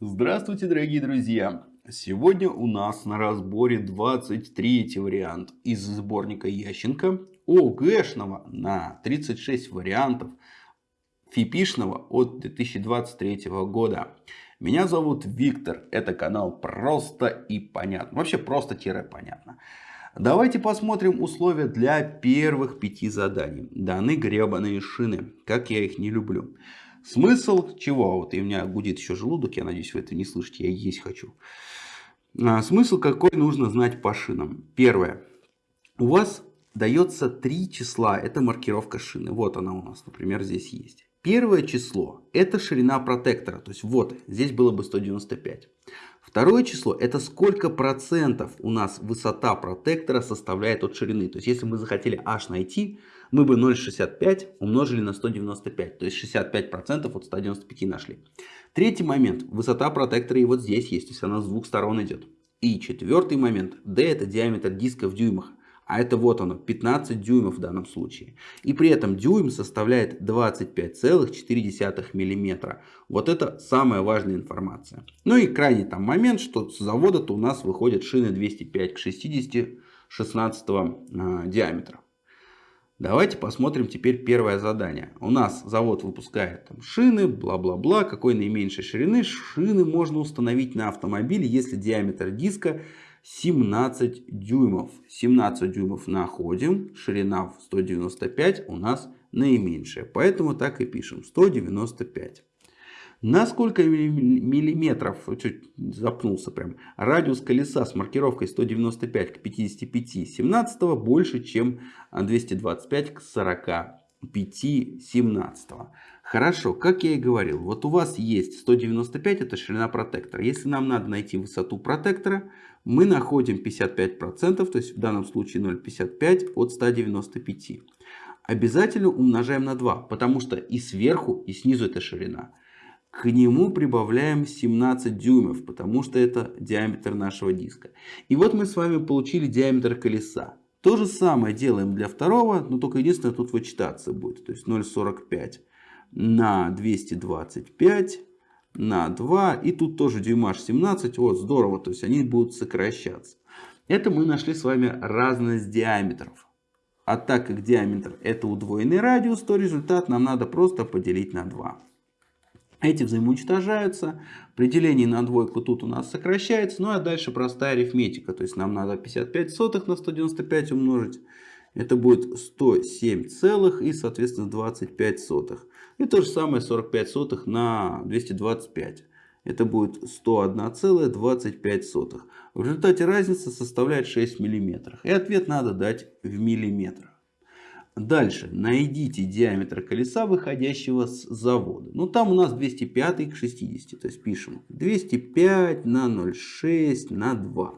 Здравствуйте, дорогие друзья! Сегодня у нас на разборе 23 вариант из сборника Ященко ОГЭшного на 36 вариантов фипишного от 2023 года. Меня зовут Виктор, это канал Просто и Понятно. Вообще просто-понятно. Давайте посмотрим условия для первых пяти заданий. Даны гребаные шины, как я их не люблю. Смысл чего? Вот и у меня гудит еще желудок, я надеюсь вы это не слышите, я есть хочу. А, смысл какой нужно знать по шинам. Первое. У вас дается три числа, это маркировка шины. Вот она у нас, например, здесь есть. Первое число это ширина протектора, то есть вот здесь было бы 195. Второе число это сколько процентов у нас высота протектора составляет от ширины. То есть если мы захотели h найти, мы бы 0,65 умножили на 195. То есть 65% от 195 нашли. Третий момент. Высота протектора и вот здесь есть. То есть она с двух сторон идет. И четвертый момент. D это диаметр диска в дюймах. А это вот оно, 15 дюймов в данном случае. И при этом дюйм составляет 25,4 мм. Вот это самая важная информация. Ну и крайний там момент, что с завода-то у нас выходят шины 205 к 60 16 э, диаметра. Давайте посмотрим теперь первое задание. У нас завод выпускает там, шины, бла-бла-бла, какой наименьшей ширины. Шины можно установить на автомобиле, если диаметр диска 17 дюймов. 17 дюймов находим, ширина в 195 у нас наименьшая. Поэтому так и пишем, 195. На сколько миллиметров, чуть запнулся прям, радиус колеса с маркировкой 195 к 55 17 больше, чем 225 к 45 17. Хорошо, как я и говорил, вот у вас есть 195, это ширина протектора. Если нам надо найти высоту протектора, мы находим 55%, то есть в данном случае 0,55 от 195. Обязательно умножаем на 2, потому что и сверху, и снизу это ширина. К нему прибавляем 17 дюймов, потому что это диаметр нашего диска. И вот мы с вами получили диаметр колеса. То же самое делаем для второго, но только единственное тут вычитаться будет. То есть 0,45 на 225 на 2. И тут тоже дюймаж 17. Вот здорово, то есть они будут сокращаться. Это мы нашли с вами разность диаметров. А так как диаметр это удвоенный радиус, то результат нам надо просто поделить на 2. Эти взаимоуничтожаются. При делении на двойку тут у нас сокращается. Ну а дальше простая арифметика. То есть нам надо 55 сотых на 195 умножить. Это будет 107 целых и соответственно 25 сотых. И то же самое 45 сотых на 225. Это будет 101,25. В результате разница составляет 6 мм. И ответ надо дать в миллиметрах. Дальше. Найдите диаметр колеса, выходящего с завода. Ну, там у нас 205 к 60. То есть пишем 205 на 0,6 на 2.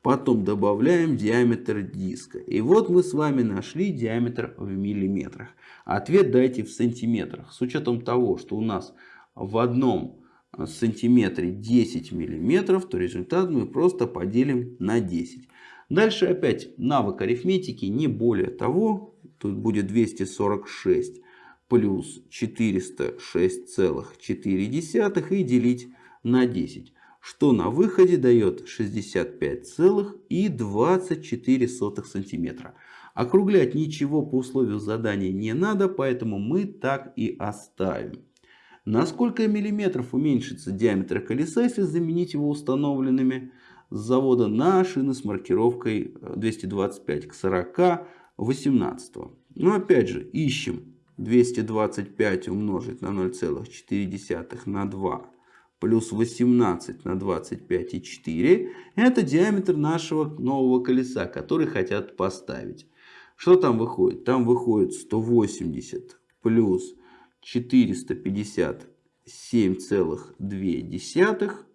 Потом добавляем диаметр диска. И вот мы с вами нашли диаметр в миллиметрах. Ответ дайте в сантиметрах. С учетом того, что у нас в одном сантиметре 10 миллиметров, то результат мы просто поделим на 10. Дальше опять навык арифметики, не более того. Тут будет 246 плюс 406,4 и делить на 10. Что на выходе дает 65,24 сантиметра. Округлять ничего по условию задания не надо, поэтому мы так и оставим. На сколько миллиметров уменьшится диаметр колеса, если заменить его установленными с завода на шины с маркировкой 225 к 40 18. Но опять же ищем 225 умножить на 0,4 на 2 плюс 18 на 25 и 4. Это диаметр нашего нового колеса, который хотят поставить. Что там выходит? Там выходит 180 плюс 457,2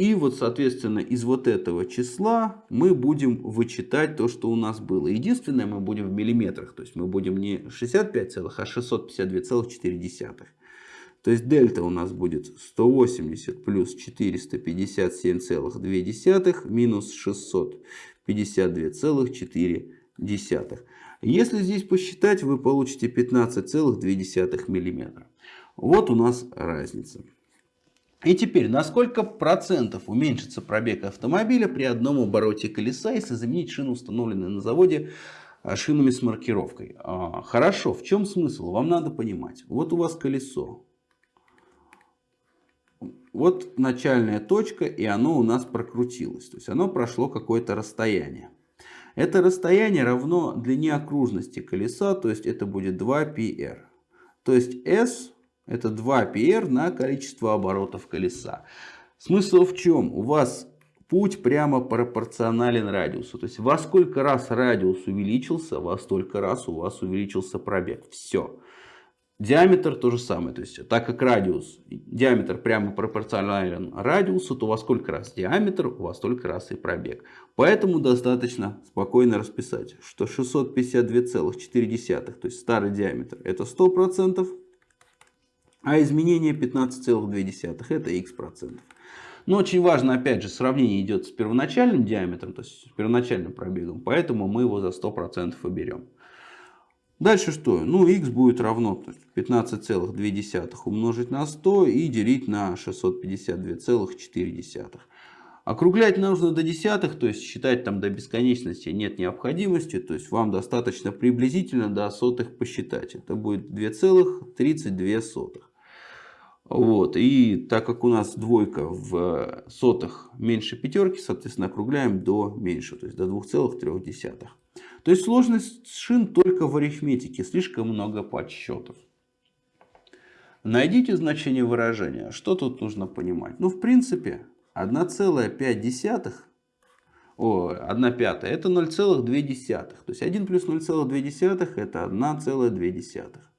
и вот, соответственно, из вот этого числа мы будем вычитать то, что у нас было. Единственное, мы будем в миллиметрах. То есть мы будем не 65 целых, а 652,4. То есть дельта у нас будет 180 плюс 457,2 минус 652,4. Если здесь посчитать, вы получите 15,2 мм. Вот у нас разница. И теперь, на сколько процентов уменьшится пробег автомобиля при одном обороте колеса, если заменить шину, установленную на заводе, а, шинами с маркировкой? А, хорошо, в чем смысл? Вам надо понимать. Вот у вас колесо. Вот начальная точка, и оно у нас прокрутилось. То есть оно прошло какое-то расстояние. Это расстояние равно длине окружности колеса, то есть это будет 2πr. То есть s это 2πr на количество оборотов колеса. Смысл в чем? У вас путь прямо пропорционален радиусу. То есть во сколько раз радиус увеличился, во столько раз у вас увеличился пробег. Все. Диаметр то же самое. То есть так как радиус, диаметр прямо пропорционален радиусу, то во сколько раз диаметр, вас столько раз и пробег. Поэтому достаточно спокойно расписать, что 652,4, то есть старый диаметр, это 100%. А изменение 15,2 это x процентов. Но очень важно, опять же, сравнение идет с первоначальным диаметром, то есть с первоначальным пробегом. Поэтому мы его за 100% и. Дальше что? Ну, x будет равно 15,2 умножить на 100 и делить на 652,4. Округлять нужно до десятых, то есть считать там до бесконечности нет необходимости. То есть вам достаточно приблизительно до сотых посчитать. Это будет 2,32. Вот. И так как у нас двойка в сотых меньше пятерки, соответственно, округляем до меньше, то есть до 2,3. То есть сложность шин только в арифметике, слишком много подсчетов. Найдите значение выражения. Что тут нужно понимать? Ну, в принципе, 1,5, о, 1 пятая, это 0,2. То есть 1 плюс 0,2 это 1,2.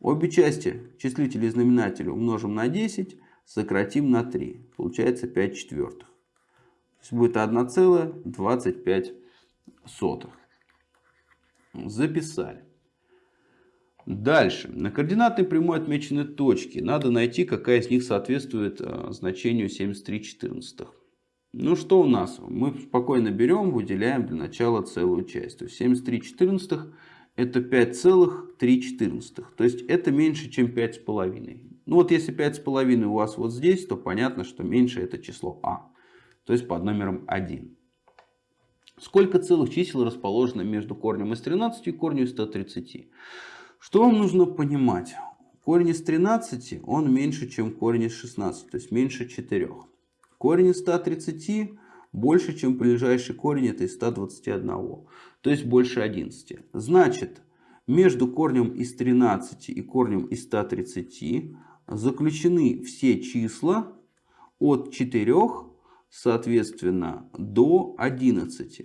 Обе части числителя и знаменателя умножим на 10, сократим на 3. Получается 5 четвертых. То есть будет 1,25. Записали. Дальше. На координатной прямой отмечены точки. Надо найти, какая из них соответствует э, значению 73,14. Ну что у нас? Мы спокойно берем, выделяем для начала целую часть. То есть 73,14 это 5,3. То есть это меньше, чем 5,5. Ну вот если 5,5 у вас вот здесь, то понятно, что меньше это число А. То есть под номером 1. Сколько целых чисел расположено между корнем из 13 и корнем из 130? Что вам нужно понимать? Корень из 13 он меньше, чем корень из 16, то есть меньше 4. Корень из 130 больше, чем ближайший корень это из 121 то есть больше 11. Значит, между корнем из 13 и корнем из 130 заключены все числа от 4, соответственно, до 11.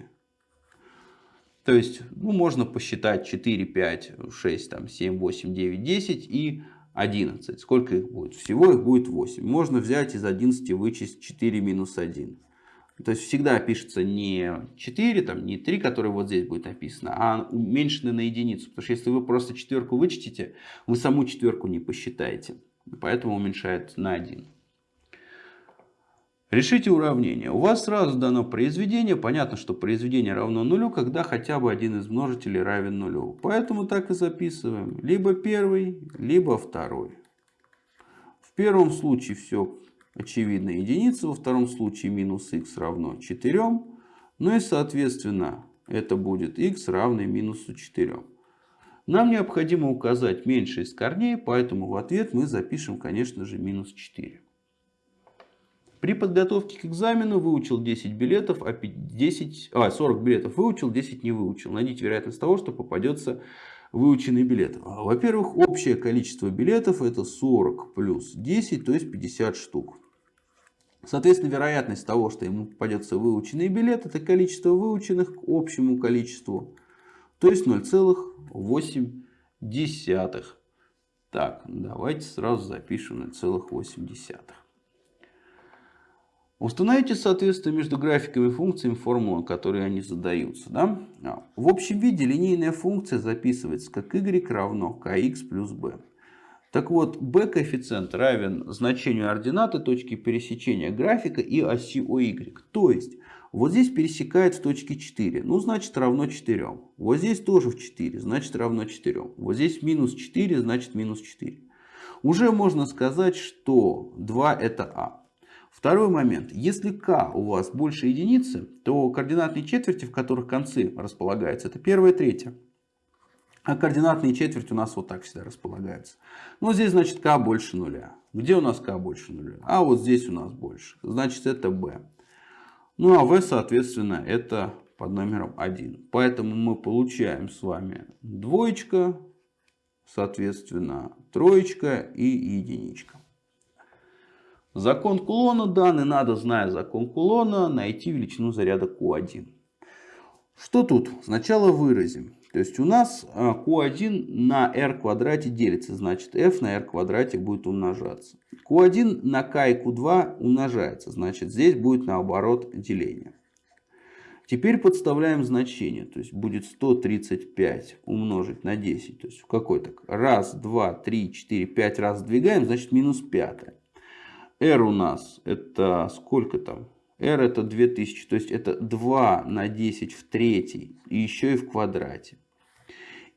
То есть, ну, можно посчитать 4, 5, 6, там, 7, 8, 9, 10 и 11. Сколько их будет? Всего их будет 8. Можно взять из 11 вычесть 4 минус 1. То есть всегда пишется не 4, там, не 3, которое вот здесь будет написано, а уменьшенное на единицу. Потому что если вы просто четверку вычтите, вы саму четверку не посчитаете. Поэтому уменьшает на 1. Решите уравнение. У вас сразу дано произведение. Понятно, что произведение равно нулю, когда хотя бы один из множителей равен нулю. Поэтому так и записываем. Либо первый, либо второй. В первом случае все очевидно единица, во втором случае минус х равно 4. Ну и соответственно это будет х равный минусу 4. Нам необходимо указать меньше из корней, поэтому в ответ мы запишем, конечно же, минус 4. При подготовке к экзамену выучил 10 билетов, а 10, а 40 билетов выучил, 10 не выучил. Найдите вероятность того, что попадется выученный билет. Во-первых, общее количество билетов это 40 плюс 10, то есть 50 штук. Соответственно, вероятность того, что ему попадется выученный билет, это количество выученных к общему количеству. То есть 0,8. Так, давайте сразу запишем 0,8. Установите соответствие между графиками функциями формулы, которые они задаются. Да? А, в общем виде линейная функция записывается как y равно kx плюс b. Так вот, b коэффициент равен значению ординаты точки пересечения графика и оси OY. То есть, вот здесь пересекает в точке 4, ну значит равно 4. Вот здесь тоже в 4, значит равно 4. Вот здесь минус 4, значит минус 4. Уже можно сказать, что 2 это А. Второй момент. Если k у вас больше единицы, то координатные четверти, в которых концы располагаются, это первая и третья. А координатные четверти у нас вот так всегда располагаются. Но здесь значит k больше нуля. Где у нас k больше нуля? А вот здесь у нас больше. Значит это b. Ну а v соответственно это под номером 1. Поэтому мы получаем с вами двоечка, соответственно троечка и единичка. Закон кулона данный надо, зная закон кулона, найти величину заряда Q1. Что тут? Сначала выразим. То есть у нас Q1 а, на R квадрате делится, значит F на R квадрате будет умножаться. Q1 на K и Q2 умножается, значит здесь будет наоборот деление. Теперь подставляем значение, то есть будет 135 умножить на 10, то есть в какой-то раз, два, три, четыре, пять раз сдвигаем, значит минус 5 r у нас это сколько там? R это 2000, то есть это 2 на 10 в третьей и еще и в квадрате.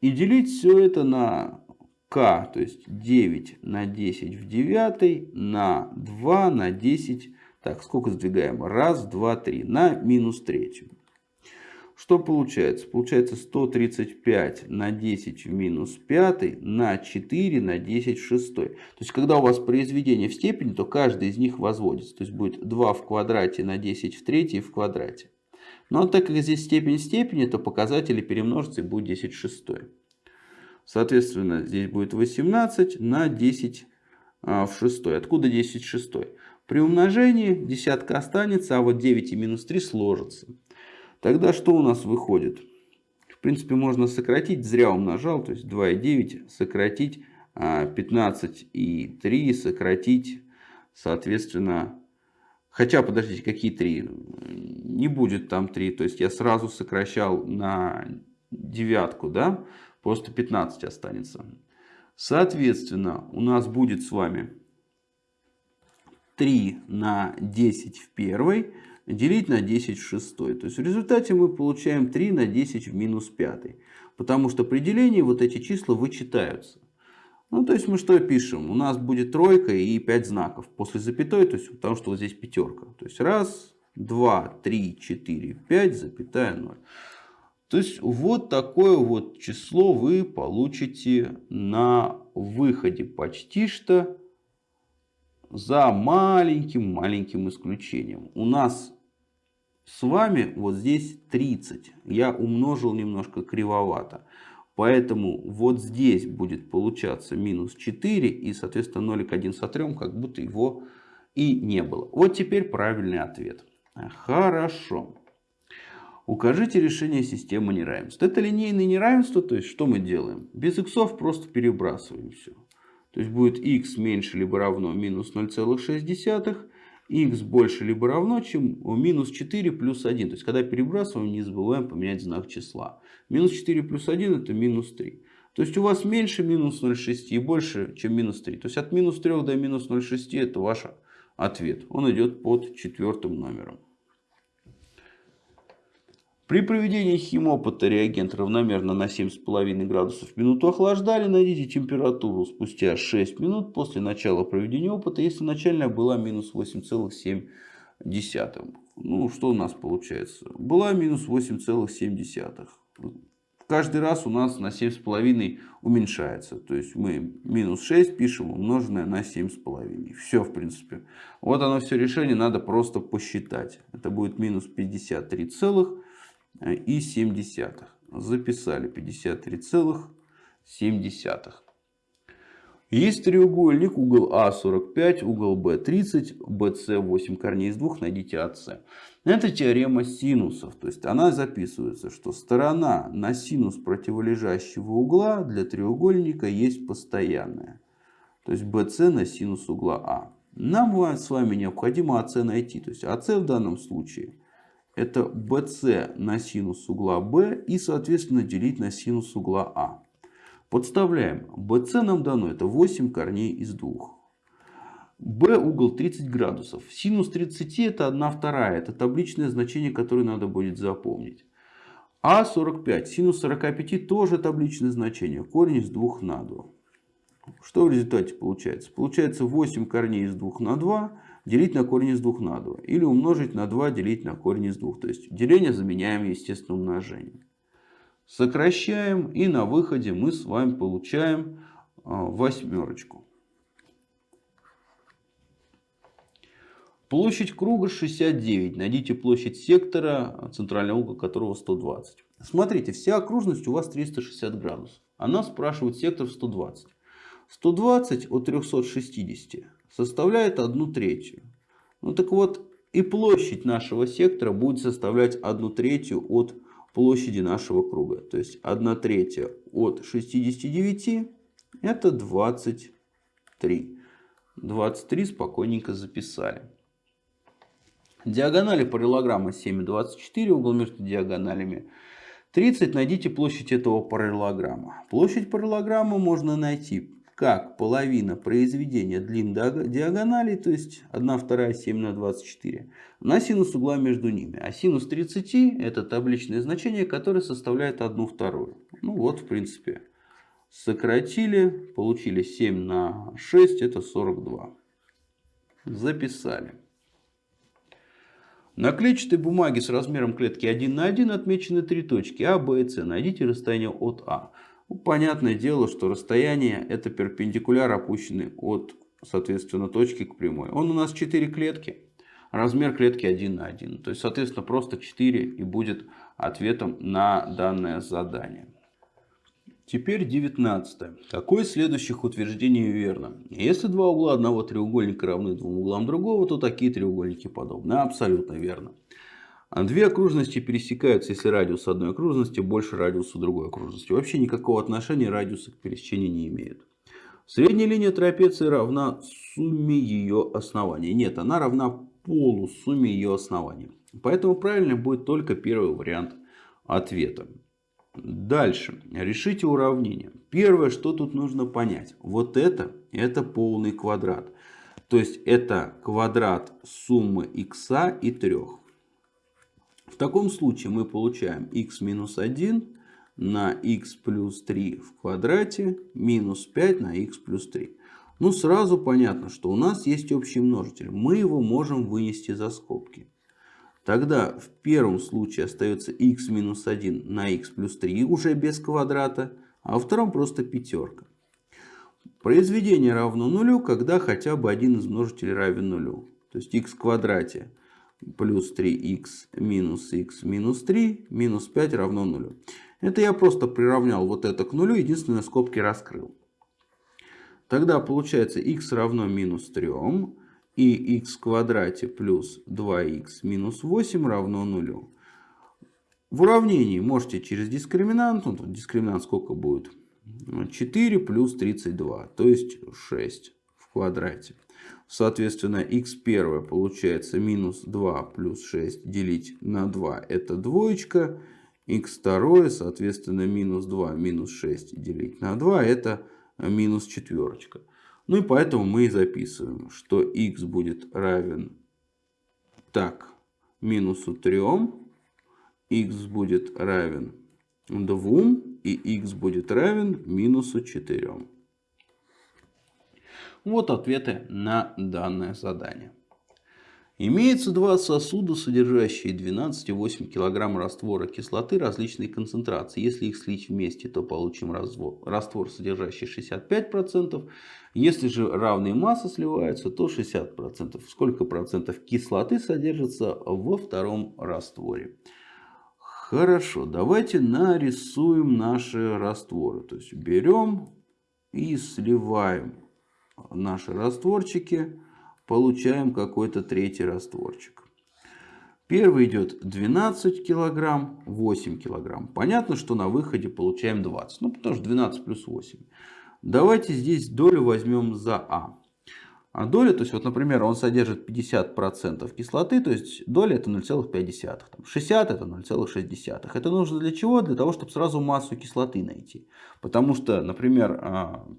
И делить все это на k, то есть 9 на 10 в девятой на 2 на 10. Так, сколько сдвигаем? Раз, два, три. На минус третью. Что получается? Получается 135 на 10 в минус 5 на 4 на 10 в 6. То есть, когда у вас произведение в степени, то каждый из них возводится. То есть, будет 2 в квадрате на 10 в 3 в квадрате. Но так как здесь степень степени, то показатели перемножатся и будет 10 в 6. Соответственно, здесь будет 18 на 10 а, в 6. Откуда 10 в 6? При умножении десятка останется, а вот 9 и минус 3 сложатся. Тогда что у нас выходит? В принципе, можно сократить, зря умножал, то есть 2,9 сократить 15 а, и 3 сократить, соответственно, хотя, подождите, какие 3? Не будет там 3, то есть я сразу сокращал на девятку, да, просто 15 останется. Соответственно, у нас будет с вами 3 на 10 в первой, делить на 10 в шестой. То есть в результате мы получаем 3 на 10 в минус пятый. Потому что при делении вот эти числа вычитаются. Ну, то есть мы что пишем? У нас будет тройка и 5 знаков после запятой, то есть потому что вот здесь пятерка. То есть раз, два, три, четыре, пять, запятая 0. То есть вот такое вот число вы получите на выходе почти что за маленьким-маленьким исключением. У нас с вами вот здесь 30. Я умножил немножко кривовато. Поэтому вот здесь будет получаться минус 4. И, соответственно, 0,1 сотрем, как будто его и не было. Вот теперь правильный ответ. Хорошо. Укажите решение системы неравенств. Это линейное неравенство. То есть, что мы делаем? Без иксов просто перебрасываем все. То есть, будет x меньше либо равно минус 0,6 x больше либо равно, чем минус 4 плюс 1. То есть, когда перебрасываем, не забываем поменять знак числа. Минус 4 плюс 1 это минус 3. То есть, у вас меньше минус 0,6 и больше, чем минус 3. То есть, от минус 3 до минус 0,6 это ваш ответ. Он идет под четвертым номером. При проведении химопыта реагент равномерно на 7,5 градусов в минуту охлаждали. Найдите температуру спустя 6 минут после начала проведения опыта, если начальная была минус 8,7. Ну, что у нас получается? Была минус 8,7. Каждый раз у нас на 7,5 уменьшается. То есть мы минус 6 пишем умноженное на 7,5. Все, в принципе. Вот оно все решение надо просто посчитать. Это будет минус 53 целых и 7 десятых. Записали 53,7. Есть треугольник, угол А 45, угол Б 30, БС 8 корней из 2, найдите АС. Это теорема синусов. То есть она записывается, что сторона на синус противолежащего угла для треугольника есть постоянная. То есть BC на синус угла А. Нам с вами необходимо АС найти. То есть АС в данном случае это BC на синус угла B и, соответственно, делить на синус угла А. Подставляем. BC нам дано, это 8 корней из 2. B угол 30 градусов. Синус 30 это 1 вторая. Это табличное значение, которое надо будет запомнить. А 45. Синус 45 тоже табличное значение. Корень из 2 на 2. Что в результате получается? Получается 8 корней из 2 на 2 делить на корень из 2 на 2. Или умножить на 2 делить на корень из 2. То есть деление заменяем естественным умножением. Сокращаем и на выходе мы с вами получаем а, восьмерочку. Площадь круга 69. Найдите площадь сектора, центральный угол которого 120. Смотрите, вся окружность у вас 360 градусов. Она спрашивает сектор 120. 120 от 360 составляет 1 третью. Ну так вот, и площадь нашего сектора будет составлять 1 третью от площади нашего круга. То есть 1 третья от 69 это 23. 23 спокойненько записали. Диагонали параллелограмма 7 и 24, угол между диагоналями 30. Найдите площадь этого параллелограмма. Площадь параллелограмма можно найти как половина произведения длин диагоналей, то есть 1 вторая 7 на 24, на синус угла между ними. А синус 30 это табличное значение, которое составляет 1 вторую. Ну вот, в принципе, сократили, получили 7 на 6, это 42. Записали. На клетчатой бумаге с размером клетки 1 на 1 отмечены три точки А, Б и С. Найдите расстояние от А. Ну, понятное дело, что расстояние это перпендикуляр, опущенный от, соответственно, точки к прямой. Он у нас 4 клетки. Размер клетки 1 на 1. То есть, соответственно, просто 4 и будет ответом на данное задание. Теперь 19. Какое из следующих утверждений верно? Если два угла одного треугольника равны двум углам другого, то такие треугольники подобны. Абсолютно верно. А две окружности пересекаются, если радиус одной окружности больше радиуса другой окружности. Вообще никакого отношения радиусы к пересечению не имеют. Средняя линия трапеции равна сумме ее оснований. Нет, она равна полусумме ее оснований. Поэтому правильно будет только первый вариант ответа. Дальше. Решите уравнение. Первое, что тут нужно понять. Вот это, это полный квадрат. То есть это квадрат суммы x и 3. В таком случае мы получаем x минус 1 на x плюс 3 в квадрате минус 5 на x плюс 3. Ну сразу понятно, что у нас есть общий множитель. Мы его можем вынести за скобки. Тогда в первом случае остается x минус 1 на x плюс 3 уже без квадрата. А во втором просто пятерка. Произведение равно нулю, когда хотя бы один из множителей равен нулю. То есть x в квадрате плюс 3х минус х минус 3 минус 5 равно нулю. Это я просто приравнял вот это к нулю, единственное скобки раскрыл. Тогда получается х равно минус 3 и х в квадрате плюс 2х минус 8 равно нулю. В уравнении можете через дискриминант, ну дискриминант сколько будет? 4 плюс 32, то есть 6 в квадрате. Соответственно, x1 получается минус 2 плюс 6 делить на 2 это двоечка. x2 соответственно минус 2 минус 6 делить на 2 это минус четверочка. Ну и поэтому мы и записываем, что x будет равен так минусу 3, x будет равен 2 и x будет равен минусу 4. Вот ответы на данное задание. Имеется два сосуда, содержащие 12,8 кг раствора кислоты различной концентрации. Если их слить вместе, то получим раствор, содержащий 65%. Если же равные массы сливаются, то 60%. Сколько процентов кислоты содержится во втором растворе? Хорошо, давайте нарисуем наши растворы. То есть берем и сливаем наши растворчики, получаем какой-то третий растворчик. Первый идет 12 килограмм, 8 килограмм. Понятно, что на выходе получаем 20. Ну, потому что 12 плюс 8. Давайте здесь долю возьмем за А. А доля, то есть, вот, например, он содержит 50% кислоты, то есть доля это 0,5. 60 это 0,6. Это нужно для чего? Для того, чтобы сразу массу кислоты найти. Потому что, например,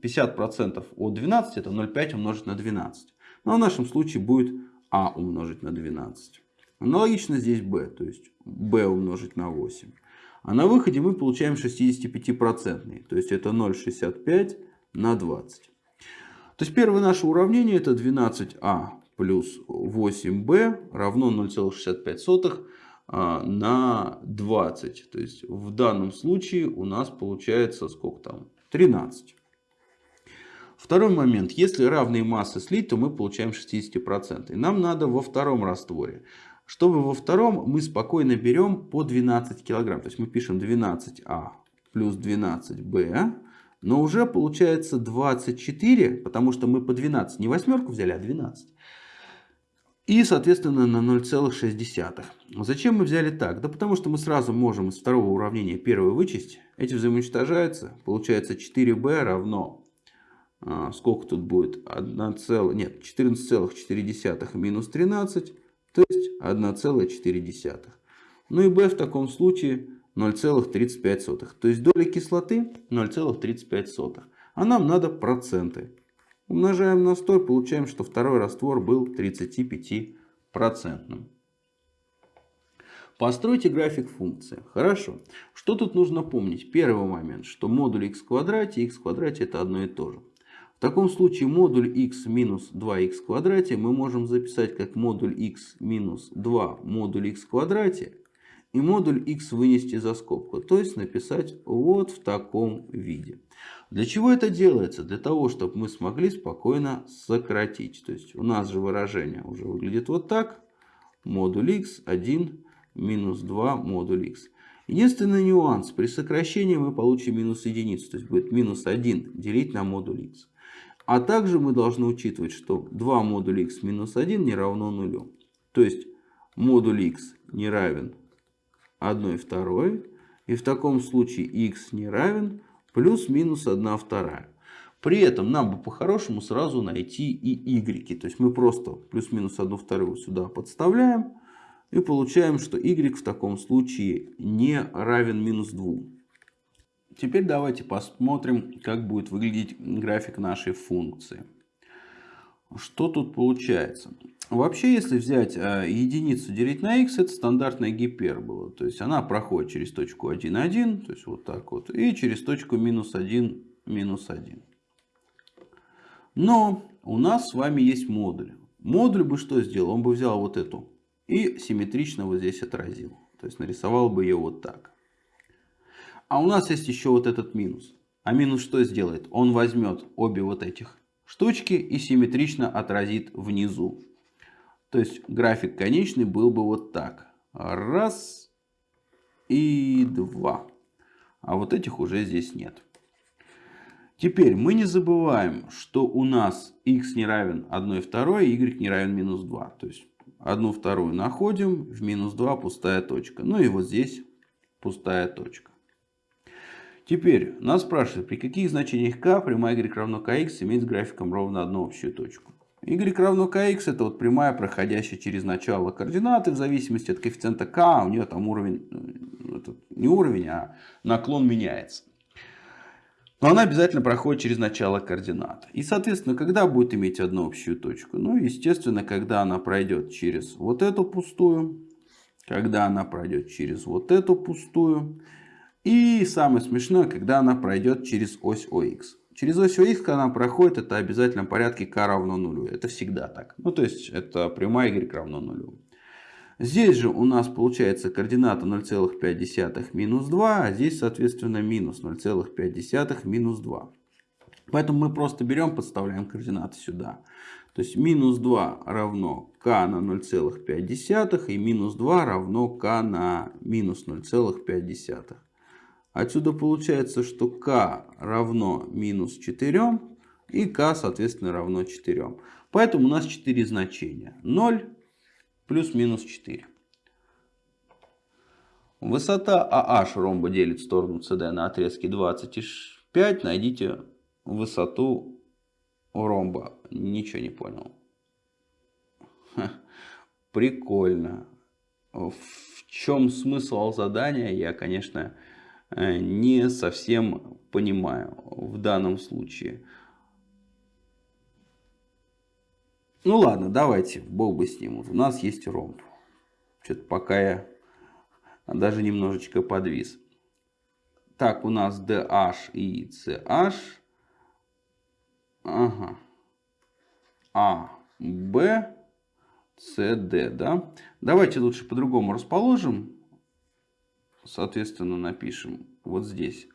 50% а, от 12 это 0,5 умножить на 12. Но в нашем случае будет А умножить на 12. Аналогично здесь b, то есть b умножить на 8. А на выходе мы получаем 65%, то есть это 0,65 на 20. То есть первое наше уравнение это 12а плюс 8b равно 0,65 а, на 20. То есть в данном случае у нас получается сколько там? 13. Второй момент. Если равные массы слить, то мы получаем 60%. И нам надо во втором растворе. Чтобы во втором мы спокойно берем по 12 килограмм. То есть мы пишем 12А плюс 12Б. Но уже получается 24, потому что мы по 12 не восьмерку взяли, а 12. И, соответственно, на 0,6. Зачем мы взяли так? Да потому что мы сразу можем из второго уравнения первое вычесть. Эти взаимоуничтожаются. Получается 4b равно... А, сколько тут будет? 1, цел... Нет, 14,4 минус 13. То есть 1,4. Ну и b в таком случае 0,35. То есть доля кислоты 0,35. А нам надо проценты. Умножаем на 100 и получаем, что второй раствор был 35%. Постройте график функции. Хорошо. Что тут нужно помнить? Первый момент, что модуль x в квадрате и x в квадрате это одно и то же. В таком случае модуль x минус 2x в квадрате мы можем записать как модуль x минус 2 модуль x в квадрате и модуль x вынести за скобку. То есть написать вот в таком виде. Для чего это делается? Для того, чтобы мы смогли спокойно сократить. То есть у нас же выражение уже выглядит вот так. Модуль x 1 минус 2 модуль x. Единственный нюанс. При сокращении мы получим минус единицу. То есть будет минус 1 делить на модуль x. А также мы должны учитывать, что 2 модуль x минус 1 не равно нулю. То есть модуль x не равен 1 второй. И в таком случае x не равен плюс-минус 1 вторая. При этом нам бы по-хорошему сразу найти и y. То есть мы просто плюс-минус 1 вторую сюда подставляем. И получаем, что y в таком случае не равен минус 2. Теперь давайте посмотрим, как будет выглядеть график нашей функции. Что тут получается? Вообще, если взять э, единицу делить на x, это стандартная гипербола. То есть она проходит через точку 1, 1, то есть вот так вот, и через точку минус 1, минус 1. Но у нас с вами есть модуль. Модуль бы что сделал? Он бы взял вот эту и симметрично вот здесь отразил. То есть нарисовал бы ее вот так. А у нас есть еще вот этот минус. А минус что сделает? Он возьмет обе вот этих штучки и симметрично отразит внизу. То есть график конечный был бы вот так. Раз и два. А вот этих уже здесь нет. Теперь мы не забываем, что у нас x не равен 1 второй, y не равен минус 2. То есть 1 вторую находим, в минус 2 пустая точка. Ну и вот здесь пустая точка. Теперь нас спрашивают, при каких значениях k прямая y равно kx имеет с графиком ровно одну общую точку. y равно kx это вот прямая, проходящая через начало координаты, в зависимости от коэффициента k, у нее там уровень, э, это не уровень, а наклон меняется. Но она обязательно проходит через начало координат. И, соответственно, когда будет иметь одну общую точку? Ну, естественно, когда она пройдет через вот эту пустую, когда она пройдет через вот эту пустую, и самое смешное, когда она пройдет через ось ОХ. Через ось ОХ, когда она проходит, это в обязательном порядке k равно нулю. Это всегда так. Ну, то есть, это прямая y равно нулю. Здесь же у нас получается координата 0,5 минус 2, а здесь, соответственно, минус 0,5 минус 2. Поэтому мы просто берем, подставляем координаты сюда. То есть минус 2 равно k на 0,5 и минус 2 равно k на минус 0,5. Отсюда получается, что k равно минус 4 и k, соответственно, равно 4. Поэтому у нас 4 значения. 0 плюс минус 4. Высота AH ромба делит сторону CD на отрезке 25. Найдите высоту ромба. Ничего не понял. Прикольно. В чем смысл задания, я, конечно, не совсем понимаю в данном случае. Ну ладно, давайте, бог бы с ним. У нас есть ромб. Что-то пока я даже немножечко подвис. Так, у нас DH и CH. Ага. А, Б, С, Д. Да? Давайте лучше по-другому расположим. Соответственно, напишем вот здесь.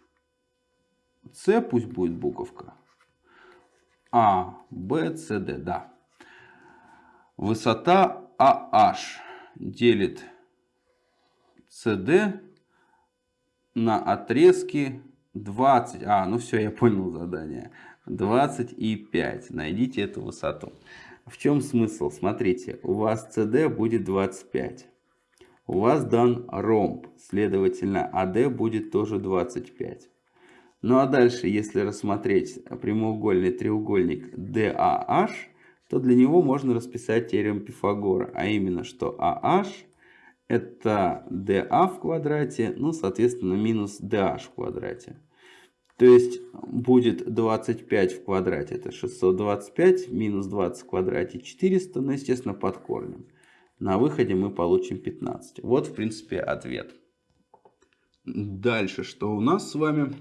С пусть будет буковка. А, Б, С, Д. Да. Высота AH делит CD на отрезке 20. А, ну все, я понял задание. 20 и 5. Найдите эту высоту. В чем смысл? Смотрите, у вас CD будет 25. У вас дан ромб, следовательно, AD будет тоже 25. Ну а дальше, если рассмотреть прямоугольный треугольник DAH, то для него можно расписать теорему Пифагора, а именно, что AH это DA в квадрате, ну, соответственно, минус DH в квадрате. То есть будет 25 в квадрате, это 625, минус 20 в квадрате 400, ну, естественно, под корнем. На выходе мы получим 15. Вот, в принципе, ответ. Дальше, что у нас с вами?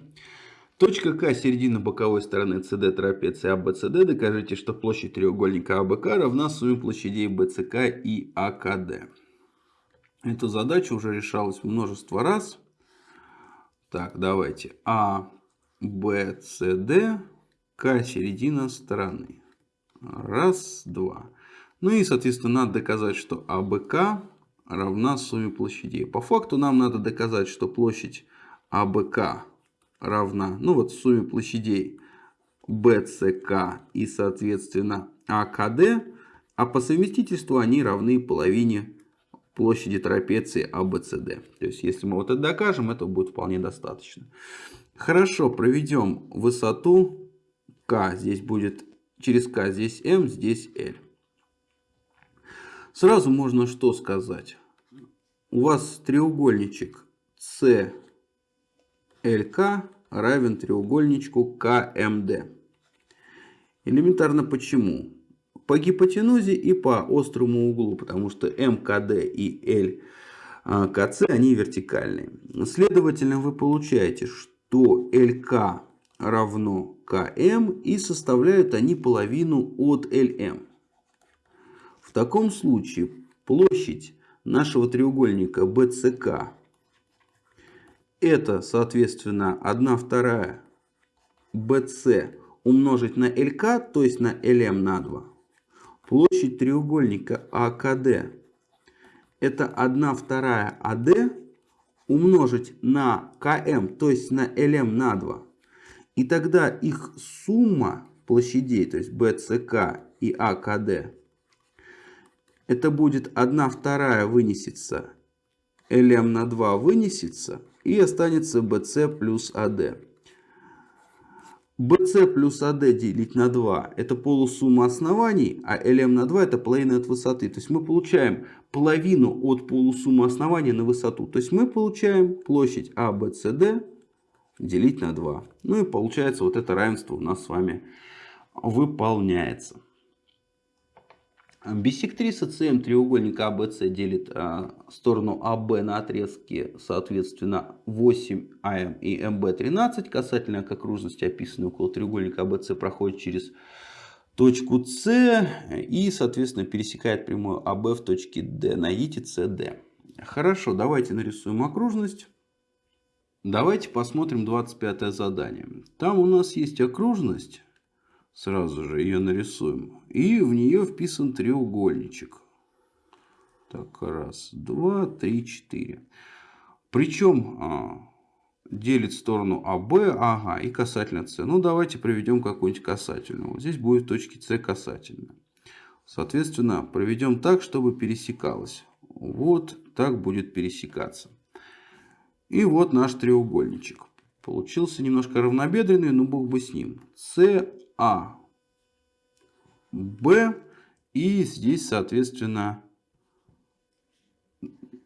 Точка К середина боковой стороны CD трапеции ABCD. Докажите, что площадь треугольника АБК равна сумме площадей BCK и АКД. Эта задача уже решалась множество раз. Так, давайте. А, Б, С, Д, К середина стороны. Раз, два. Ну и, соответственно, надо доказать, что АБК равна сумме площадей. По факту нам надо доказать, что площадь АБК равна, ну вот сумме площадей BCK и, соответственно, АКД, а по совместительству они равны половине площади трапеции ABCD. То есть, если мы вот это докажем, это будет вполне достаточно. Хорошо, проведем высоту К. Здесь будет через К, здесь М, здесь L. Сразу можно что сказать? У вас треугольничек CLK равен треугольничку КМД. Элементарно почему? По гипотенузе и по острому углу, потому что МКД и ЛКЦ, они вертикальные. Следовательно, вы получаете, что ЛК равно КМ и составляют они половину от ЛМ. В таком случае площадь нашего треугольника BCK это, соответственно, 1 вторая BC умножить на LK, то есть на LM на 2. Площадь треугольника АКД это 1 вторая АД умножить на КМ, то есть на ЛМ на 2. И тогда их сумма площадей, то есть БЦК и АКД, это будет 1 вторая вынесется, ЛМ на 2 вынесется, и останется BC плюс AD. BC плюс AD делить на 2 это полусумма оснований, а LM на 2 это половина от высоты. То есть мы получаем половину от полусуммы основания на высоту. То есть мы получаем площадь ABCD делить на 2. Ну и получается вот это равенство у нас с вами выполняется. Биссектриса СМ треугольника АБС делит а, сторону АБ на отрезке, соответственно, 8АМ и МБ13. Касательно к окружности, описанной около треугольника АБС, проходит через точку С и, соответственно, пересекает прямую АБ в точке Д. Найдите СД. Хорошо, давайте нарисуем окружность. Давайте посмотрим 25 задание. Там у нас есть окружность Сразу же ее нарисуем. И в нее вписан треугольничек. Так, раз, два, три, четыре. Причем а, делит сторону АБ, ага, и касательно С. Ну, давайте проведем какую-нибудь касательную. Вот здесь будет точки С касательная. Соответственно, проведем так, чтобы пересекалось. Вот так будет пересекаться. И вот наш треугольничек. Получился немножко равнобедренный, но бог бы с ним. С а, Б и здесь, соответственно,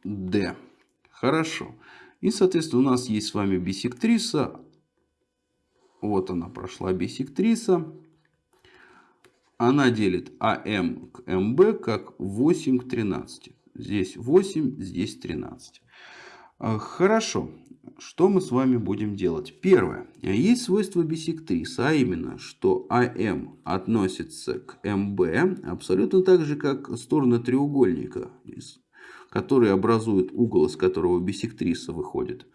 Д. Хорошо. И, соответственно, у нас есть с вами бисектриса. Вот она прошла бисектриса. Она делит АМ к МБ как 8 к 13. Здесь 8, здесь 13. А, хорошо. Что мы с вами будем делать? Первое. Есть свойство бисектриса, а именно, что АМ относится к МБ абсолютно так же, как стороны треугольника, которые образуют угол, из которого бисектриса выходит.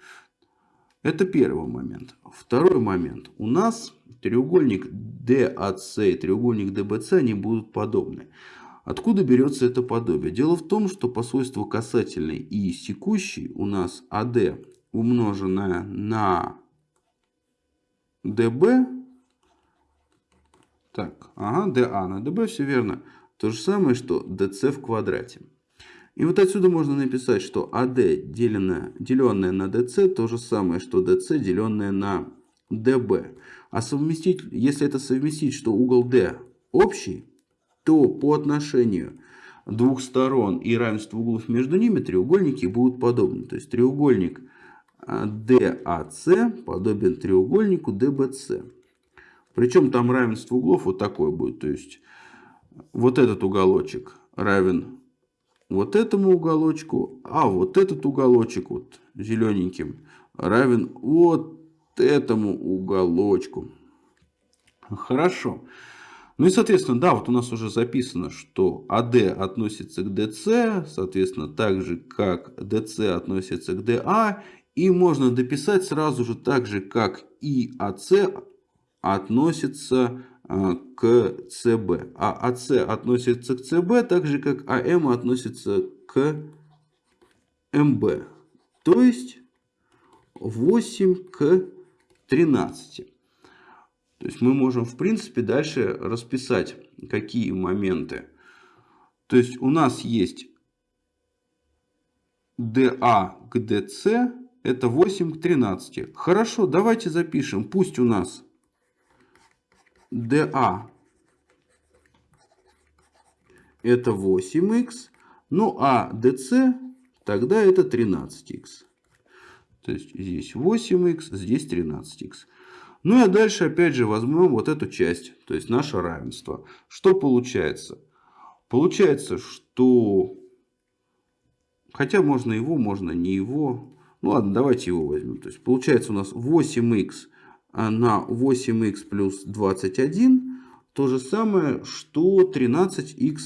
Это первый момент. Второй момент. У нас треугольник DAC и треугольник DBC они будут подобны. Откуда берется это подобие? Дело в том, что по свойству касательной и секущей у нас AD умноженное на DB. Так, ага, DA на DB, все верно. То же самое, что DC в квадрате. И вот отсюда можно написать, что AD деленное, деленное на DC то же самое, что DC деленное на DB. А совместить, если это совместить, что угол D общий, то по отношению двух сторон и равенство углов между ними треугольники будут подобны. То есть треугольник DAC подобен треугольнику DBC. Причем там равенство углов вот такое будет. То есть вот этот уголочек равен вот этому уголочку, а вот этот уголочек вот зелененьким равен вот этому уголочку. Хорошо. Ну и, соответственно, да, вот у нас уже записано, что AD относится к DC, соответственно, так же, как DC относится к DA. И можно дописать сразу же так же, как и AC относится а, к CB. А AC относится к CB, так же, как AM относится к MB. То есть 8 к 13. То есть мы можем, в принципе, дальше расписать, какие моменты. То есть у нас есть DA к DC, это 8 к 13. Хорошо, давайте запишем. Пусть у нас DA это 8х, ну а DC тогда это 13х. То есть здесь 8х, здесь 13х. Ну и дальше опять же возьмем вот эту часть, то есть наше равенство. Что получается? Получается, что... Хотя можно его, можно не его. Ну ладно, давайте его возьмем. То есть получается у нас 8х на 8х плюс 21 то же самое, что 13х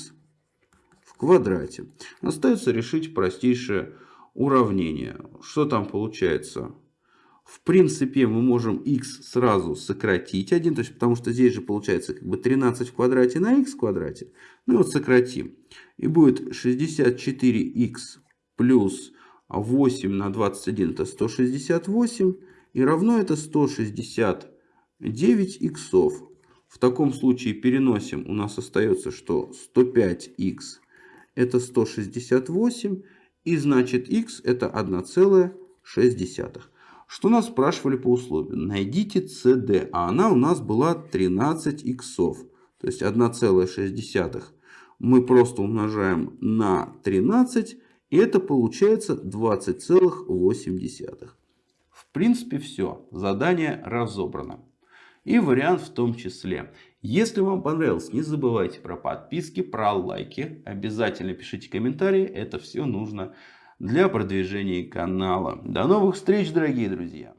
в квадрате. Остается решить простейшее уравнение. Что там получается? В принципе, мы можем x сразу сократить 1, то есть, потому что здесь же получается как бы 13 в квадрате на x в квадрате. Ну и вот сократим. И будет 64x плюс 8 на 21 это 168. И равно это 169 иксов. В таком случае переносим. У нас остается, что 105х это 168. И значит x это 1,6. Что нас спрашивали по условию? Найдите CD. А она у нас была 13 иксов. То есть 1,6 мы просто умножаем на 13. И это получается 20,8. В принципе все. Задание разобрано. И вариант в том числе. Если вам понравилось, не забывайте про подписки, про лайки. Обязательно пишите комментарии. Это все нужно для продвижения канала. До новых встреч, дорогие друзья!